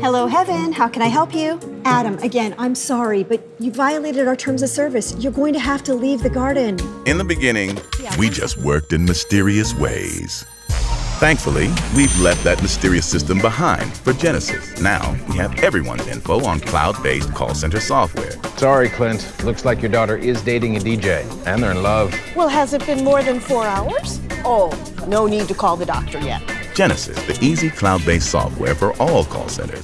Hello, Heaven. How can I help you? Adam, again, I'm sorry, but you violated our terms of service. You're going to have to leave the garden. In the beginning, we just worked in mysterious ways. Thankfully, we've left that mysterious system behind for Genesys. Now, we have everyone's info on cloud-based call center software. Sorry, Clint. Looks like your daughter is dating a DJ, and they're in love. Well, has it been more than four hours? Oh, no need to call the doctor yet. Genesys, the easy cloud-based software for all call centers.